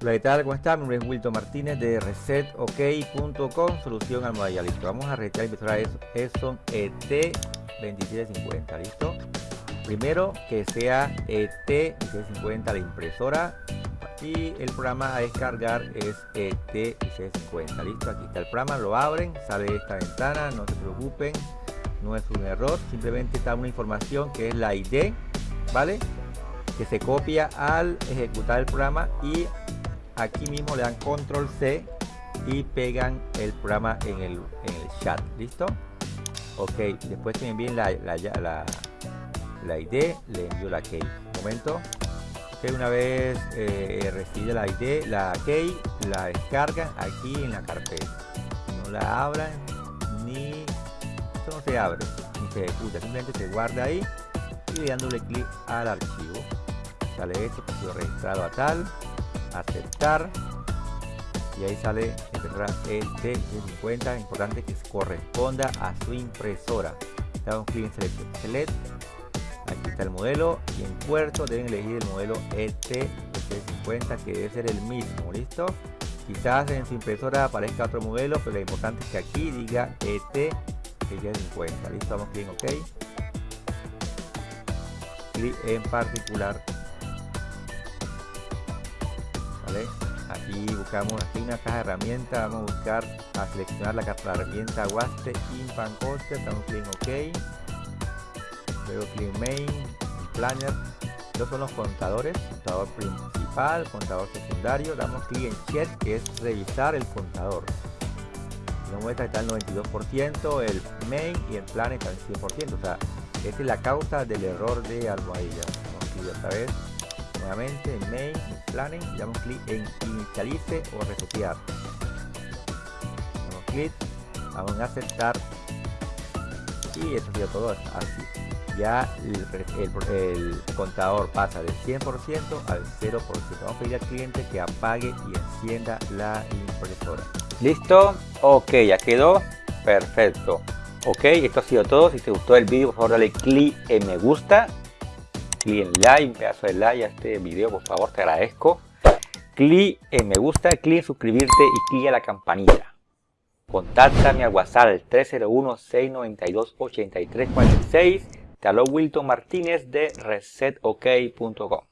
Hola, ¿qué tal? ¿Cómo están? Mi nombre es Wilton Martínez de resetok.com, solución almohadilla. Listo, vamos a resetear la impresora Epson ET2750, ¿listo? Primero que sea ET2750 la impresora y el programa a descargar es ET2750, ¿listo? Aquí está el programa, lo abren, sale esta ventana, no se preocupen, no es un error, simplemente está una información que es la ID, ¿vale? Que se copia al ejecutar el programa y aquí mismo le dan control C y pegan el programa en el, en el chat. Listo ok después que me envíen la, la, la, la ID le envío la key. Momento. Ok una vez eh, recibida la ID la key la descargan aquí en la carpeta. No la abran ni esto no se abre. Ni se ejecuta simplemente se guarda ahí y dándole clic al archivo. Sale esto que registrado a tal aceptar. Y ahí sale impresora ET50 importante que corresponda a su impresora. Damos clic en select, aquí está el modelo. Y en puerto deben elegir el modelo ET50 que debe ser el mismo. Listo quizás en su impresora aparezca otro modelo pero lo importante es que aquí diga ET50 listo damos clic en ok. Clic en particular aquí buscamos aquí una caja de herramientas vamos a buscar a seleccionar la, la herramienta Waste Impan Coaster damos clic en OK. Luego clic en Main Planner. Estos son los contadores contador principal contador secundario. Damos clic en Check que es revisar el contador. Nos muestra que está el 92% el Main y el Planner está el 100% o sea esta es la causa del error de almohadilla. Vamos clic otra vez nuevamente en main planning y damos clic en inicialice o resetear damos clic vamos a aceptar. Y eso sería todo así ya el, contador pasa del 100% al 0% vamos a pedir al cliente que apague y encienda la impresora. Listo. Ok ya quedó. Perfecto. Ok esto ha sido todo. Si te gustó el vídeo por favor dale clic en me gusta clic en like, un pedazo de like a este video, por favor, te agradezco. Clic en me gusta, clic en suscribirte y clic a la campanita. Contáctame al WhatsApp al 301-692-8346. Te Wilton Martínez de resetok.com.